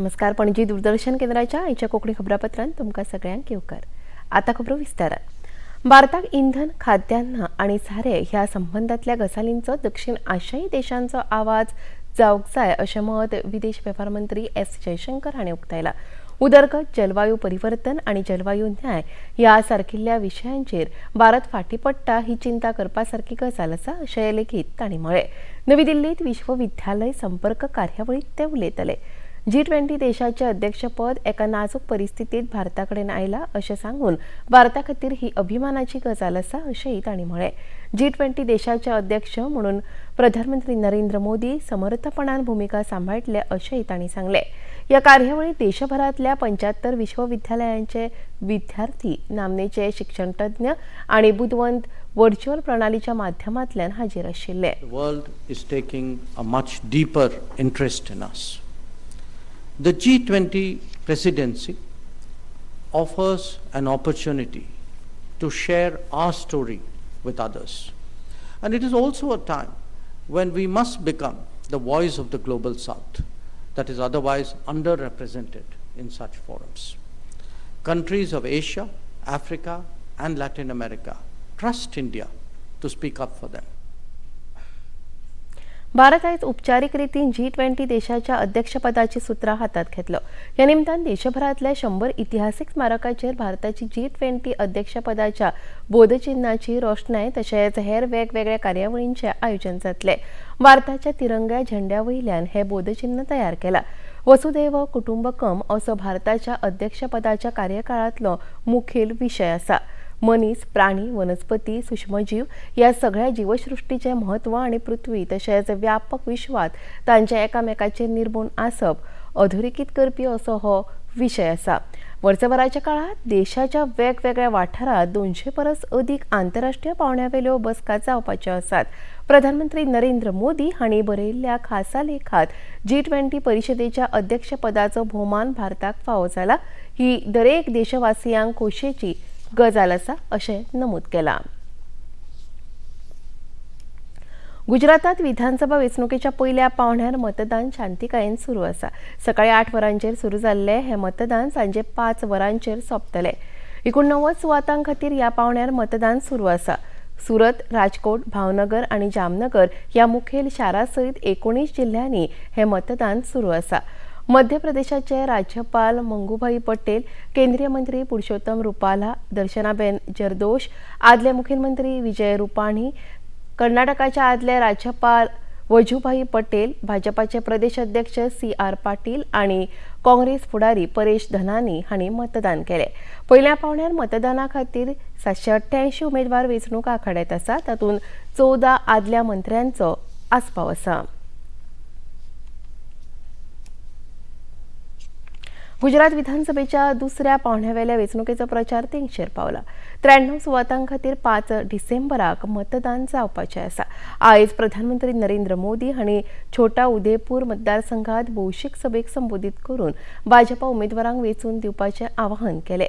नमस्कार पणजी दूरदर्शन केंद्राच्या आयच्या कोकणी खबरापत्रांत तुमकां सगळ्यांक येवकार आता खबरो विस्तारात. भारताक इंधन खाद्यान्न आणि सारे ह्या संबंधातल्या गजालींचो दक्षिण आशियाई देशांचो आवाज जावंक जाय अशें मत विदेश वेव्हार मंत्री एस जयशंकर हाणें उक्तायला. उदरगत जलवायू परिवर्तन आणि जलवायू न्याय ह्या सारकिल्ल्या विशयांचेर भारत फाटी पडटा ही चिंता करपा सारकी गजाल आसा अशें लेगीत तांणी म्हळें नवी दिल्लीत विश्वविद्यालय संपर्क कार्यावळीत ते उलयतले. जी ट्वेंटी देशाचे अध्यक्षपद एका नाजूक परिस्थितीत भारताकडेन आयला अशें सांगून भारता खातीर ही अभिमानाची गजाल आसा अशेंय तांणी म्हळें जी ट्वेंटी देशाचे अध्यक्ष म्हणून प्रधानमंत्री नरेंद्र मोदी समर्थपणान भूमिका सांबाळटले अशेंय तांणी सांगले. या कार्यावळीत देशभरातल्या पंच्याहत्तर विश्वविद्यालयांचे विद्यार्थी नामनेचे शिक्षण तज्ञ आणि बुदवंत व्हर्च्युअल प्रणालीच्या माध्यमांतल्यान हाजीर आशिल्ले. World is taking a much deeper interest in us The G20 presidency offers an opportunity to share our story with others. And it is also a time when we must become the voice of the global south that is otherwise underrepresented in such forums. Countries of Asia, Africa, and Latin America trust India to speak up for them. Bharat आयज उपचारीक रितीन G twenty देशाच्या अध्यक्षपदाची सुत्रां हातात घेतलो. ह्या निमतान देशभरातल्या शंभर इतिहासीक स्मारकाचेर भारताची जी ट्वेंटी अध्यक्षपदाच्या बोधचिन्हाची रोशनाय तशेंच हेर वेगवेगळ्या कार्यावळींचे आयोजन जातले. भारताच्या तिरंग्या झेंड्या वयल्यान हे बोधचिन्ह तयार केला. वसुदैव कुटुंबकम असो भारताच्या अध्यक्षपदाच्या कार्यकाळातलो मुखेल विशय आसा मनीस प्राणी वनस्पती सूक्ष्मजीव या सगळ्या जीवसृष्टीचे महत्त्व आणि पृथ्वी तशेंच व्यापक विश्वात तांच्या एकामेकाचेर निर्मूण आसप अधोरेखित करपी असो हो विशय आसा वर्सभराच्या काळात देशाच्या वेगवेगळ्या वाठारात दोनशे परस अदीक आंतरराष्ट्रीय पावण्यावेल्यो बसका जावपाच्यो आसात प्रधानमंत्री नरेंद्र मोदी हांणी बरयल्ल्या खासा लेखात जी ट्वेंटी परिशदेच्या अध्यक्षपदाचो भोवमान भारताक फावो जाला ही दरेक देशवासियांक खोशेची गजाल आसा अशें नमूद केलां. गुजरातात विधानसभा वेंचणुकेच्या पयल्या पावण्यार मतदान शांतीकायेन सुरू आसा सकाळी आठ वरांचेर सुरू जाल्ले हे मतदान सांजे पांच वरांचेर सोंपतले. एकुणणव्वद सुवातां खातीर ह्या पावण्यार मतदान सुरू आसा सुरत राजकोट भावनगर आणि जामनगर ह्या मुखेल शारां सयत एकोणीस जिल्ह्यांनी हे मतदान सुरू आसा मध्य प्रदेशाचे राज्यपाल मंगूभाई पटेल केंद्रीय मंत्री पुरुषोत्तम रुपाला दर्शनाबेन जरदोश आदले मुखेलमंत्री विजय रुपाणी कर्नाटकाच्या आदले राज्यपाल वजूभाई पटेल भाजपाचे प्रदेश अध्यक्ष सी आर पाटील आणि काँग्रेस फुडारी परेश धनानी हांणी मतदान केले. पहिल्या पावण्यार मतदाना खातीर सातशे अठ्ठ्याऐंशी उमेदवार वेंचणूक आखाड्यात आसा तातूंत चौदा आदल्या मंत्र्यांचो आस्पाव आसा. गुजरात विधानसभेच्या दुसऱ्या पावण्यावेल्या वेंचणुकेचो प्रचार तेंगशेर पावला. त्र्याण्णव सुवातां खातीर पांच डिसेंबराक मतदान जावपाचें आसा आयज प्रधानमंत्री नरेंद्र मोदी हांणी छोटा उदयपूर मतदारसंघात भौशीक सभेक संबोधीत करून भाजपा उमेदवारांक वेंचून दिवपाचें आवाहन केलें.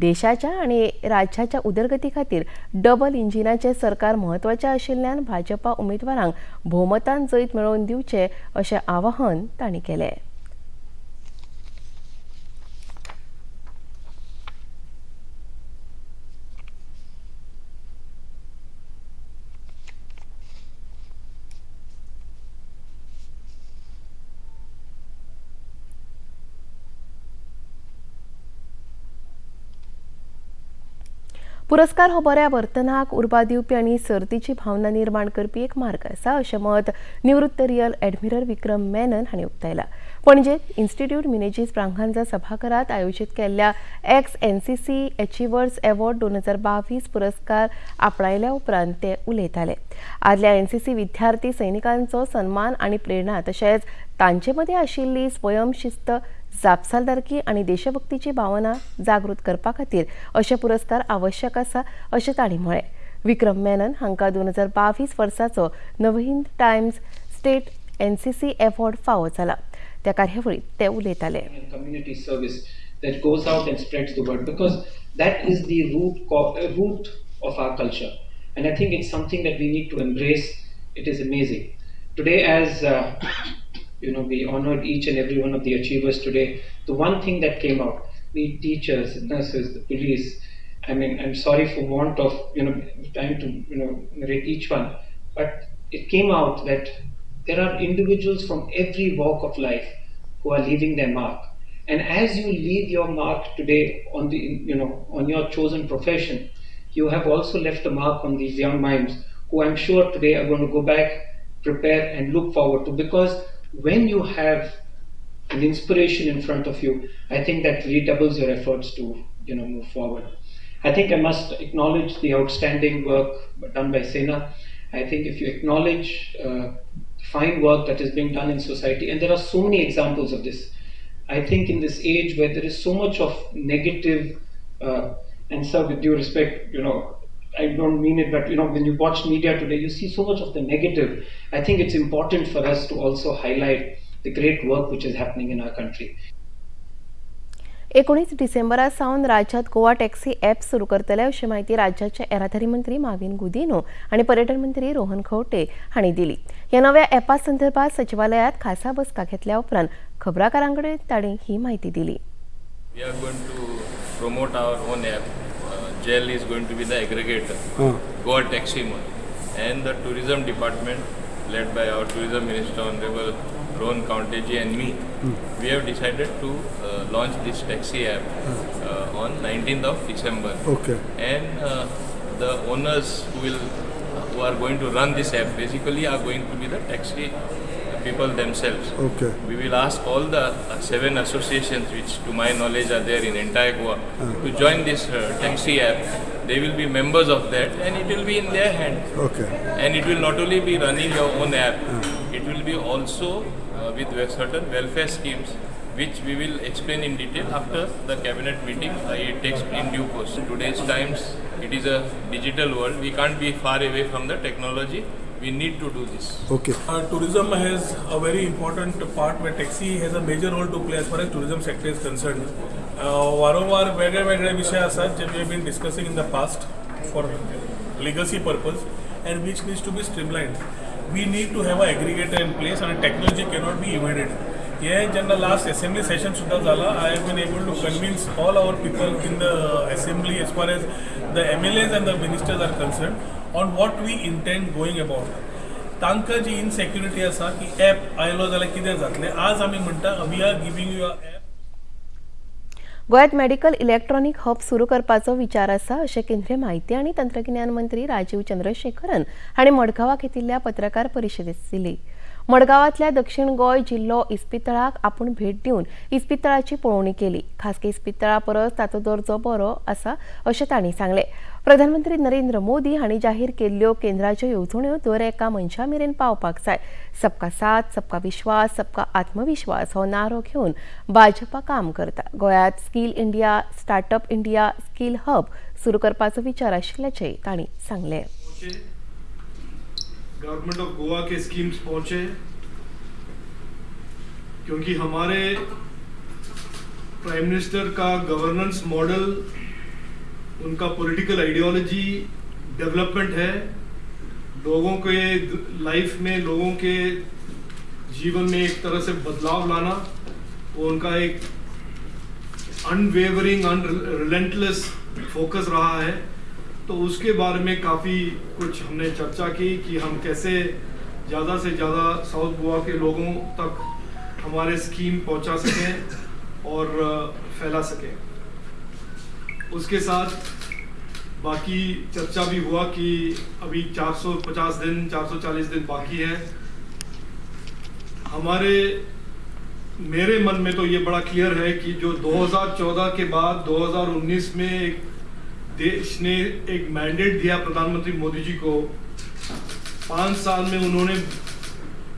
देशाच्या आणि राज्याच्या उदरगती खातीर डबल इंजिनाचें सरकार म्हत्वाचें आशिल्ल्यान भाजपा उमेदवारांक भोवमतान जैत मेळोवन दिवचें अशें आवाहन तांणी केलें. पुरस्कार हो बऱ्या वर्तनाक उर्बा दिवपी आनी सर्तीची भावना निर्माण करपी एक मार्ग आसा अशें मत निवृत्त रियल एडमिरल विक्रम मेनन हांणी उक्तायला. पणजेत इन्स्टिट्यूट मिनेजीस प्रांगणजा सभाघरात आयोजीत केल्ल्या ex N C C achievers award दोन हजार बावीस पुरस्कार आपणायल्या उपरांत ते उलयताले. आदल्या एनसीसी विद्यार्थी सैनिकांचो सन्मान आनी प्रेरणा तशेंच तांचे मदीं आशिल्ली स्वयंशिस्त जापसालदारकी आणि देशभक्तीची भावना जागृत करपा खातीर असे पुरस्कार आवश्यक आसा असे ताणी म्हळे विक्रम मेनन हांकां दोन हजार बावीस वर्साचो Navhind Times state N C C award फावो जाला त्या कार्यावळीत ते उलयताले uh, and i think it's something that we need to embrace. It is amazing. Today as uh, you know, we honored each and every one of the achievers today. The one thing that came out, the teachers, nurses, the police, I mean, I'm sorry for want of, you know, time to, you know, narrate each one, but it came out that there are individuals from every walk of life who are leaving their mark. And as you leave your mark today on the, you know, on your chosen profession, you have also left a mark on these young minds who I'm sure today are going to go back, prepare, and look forward to. Because when you have an inspiration in front of you, I think that redoubles your efforts to, you know, move forward. I think I must acknowledge the outstanding work done by Sena. I think if you acknowledge uh, fine work that is being done in society, and there are so many examples of this. I think in this age where there is so much of negative, uh, and sir, with due respect, you know, I don't mean it, but you know, when you watch media today, you see so much of the negative. I think it's important for us to also highlight the great work which is happening in our country. एकोणीस डिसेंबरा सावन राज्यात Goa taxi app सुरू करतले अशी माहिती राज्याचे येरादारी मंत्री माविन गुदिनो आणि पर्यटन मंत्री रोहन खवटे हांणी दिली या नव्या ॲपा संदर्भात सचिवालयात खासा बसका घेतल्या उपरांत खबराकारांकडे तांणी ही माहिती दिली We are going to promote our own app. Uh, GEL is going to be the aggregator, Goa Taxi Mall. And the tourism department, led by our tourism minister, Honorable Ron Counteji and me, we have decided to uh, launch this taxi app uh, on 19th of December. Okay. And uh, the owners who will who are going to run this app basically are going to be the taxi people themselves. Okay. We will ask all the uh, seven associations, which to my knowledge are there in entire Goa, to join this uh, taxi app. They will be members of that, and it will be in their hand. Okay. And it will not only be running your own app, it will be also uh, with certain welfare schemes, which we will explain in detail after the cabinet meeting. It takes in due course. In today's times, it is a digital world. We can't be far away from the technology. We need to do this. Okay. Uh, tourism has a very important part where taxi has a major role to play as far as tourism sector is concerned. Uh, वारंवार वेगळे वेगळे विषय आसात जे we have been discussing in the past for legacy purpose and which needs to be streamline we need to have a aggregator in place आणि technology cannot be evaded हे जेन्ना last assembly session सुद्धा झाला I have been able to convince all our people in the assembly as far as the M L As and the ministers are concern on what we intend going about तांकां जी इनसेक्युरिटी आसा की app आयलो जाल्यार कितें जातलें. आज आमी म्हणटा we are giving you a app medical electronic hub सुरू करपाचो विचार आसा अशें केंद्रीय म्हायती आनी तंत्रगिन्यान मंत्री राजीव चंद्रशेखरन हांणी मडगांवां घेतिल्ल्या पत्रकार परिशदेंत दिली. मडगांवांतल्या दक्षिण गोंय जिल्लो इस्पितळाक आपूण भेट दिवन इस्पितळाची पळोवणी केली. खासगी इस्पितळा परस ताचो दर्जो बरो आसा अशें तांणी सांगलें. प्रधानमंत्री नरेंद्र मोदी हांणी जाहीर केल्ल्यो केंद्राच्यो येवजण्यो दर एका मनशा मेरेन पावपाक जाय. सबका साथ सबका विश्वास सबका आत्मविश्वास हो नारो घेवन भाजपा काम करता. गोंयांत skill India startup India skill hub सुरू करपाचो विचार आशिल्ल्याचें तांणी सांगलें. गवर्नमेंट ऑफ गोवा के स्कीम्स पहुंचे. क्योंकि हमारे प्राइम मिनिस्टर का गवर्नेंस मॉडल उनका पॉलिटिकल आइडियोलॉजी डेवलपमेंट है। लोगों के लाइफ में, लोगों के जीवन में एक तरह से बदलाव लाना वो उनका एक अनवेवरिंग अनरिलेंटलेस फोकस रहा है। तो उसके बारे में काफ़ी कुछ हमने चर्चा की कि हम कैसे ज़्यादा से ज़्यादा साउथ गोवा के लोगों तक हमारे स्कीम पहुँचा सकें और फैला सकें। उसके साथ बाकी चर्चा भी हुआ कि अभी 450 दिन 440 दिन बाकी है। हमारे, मेरे मन में तो ये बड़ा क्लियर है कि जो 2014 के बाद 2019 में एक देश ने एक मैंडेट दिया प्रधानमंत्री मोदी जी को। पाँच साल में उन्होंने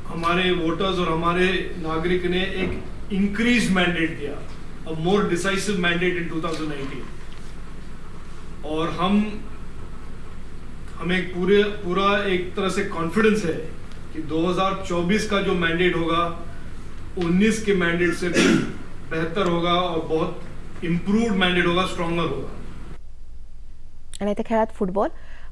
हमारे वोटर्स और हमारे नागरिक ने एक increase mandate Diya a more decisive mandate in 2019 और हम, हमें पूरे, पूरा एक तरह से कॉन्फिडेंस है कि 2024 का जो मैंडेट होगा 19 के मैंडेट से भी बेहतर होगा और बहुत इम्प्रूव मैंडेट होगा स्ट्रॉन्गर होगा। आणि फुटबॉल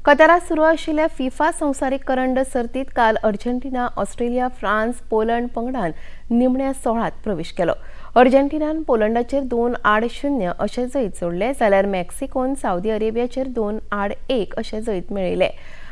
कतारात सुरू आशिल्ल्या फिफा संवसारीक करंड सर्तीत काल अर्जेंटिना ऑस्ट्रेलिया फ्रान्स पोलंड पंगडान निमण्या सोळात प्रवेश केलो. अर्जेंटिनान पोलंडाचेर दोन आड शुन्य अशें जैत सोडलें जाल्यार मेक्सिकोन सावदी अरेबियाचेर दोन आड एक अशें जैत मेळयलें.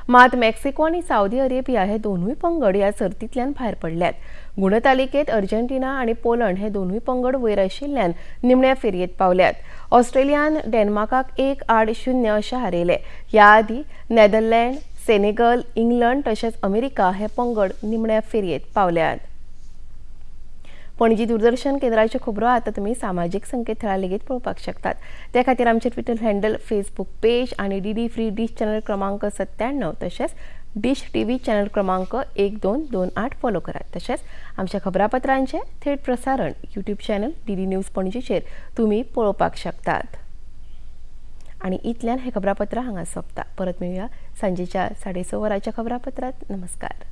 मात मेक्सिको आनी सावदी अरेबिया हे दोनूय पंगड ह्या सर्तींतल्यान भायर पडल्यात. गुणतालिकेत अर्जेंटिना आनी पोलंड हे दोनूय पंगड वयर आशिल्ल्यान निमण्या फेरयेत पावल्यात. ऑस्ट्रेलियान डेन्मार्काक एक आड शुन्य अशें हारयले. ह्या आदी नेदरलँड सेनेगल इंग्लंड तशेंच अमेरिका हे पंगड निमण्या फेरयेत पावल्यात. पणजी दूरदर्शन केंद्राच्यो खबरो आतां तुमी सामाजीक संकेतथळा लेगीत पळोवपाक शकतात. त्या खातीर आमचे ट्विटर हँडल फेसबूक पेज आनी D D free dish channel क्रमांक सत्त्याण्णव तशेंच डिश टी व्ही चॅनल क्रमांक एक दोन दोन आठ फॉलो करात तशेंच आमच्या खबरापत्रांचे थेट प्रसारण YouTube channel D D news पणजीचेर तुमी पळोवपाक शकतात. आणि इतल्यान हे खबरापत्र हांगा सोंपता. परत मेळुया सांजेच्या साडे स वराच्या खबरापत्रात. नमस्कार.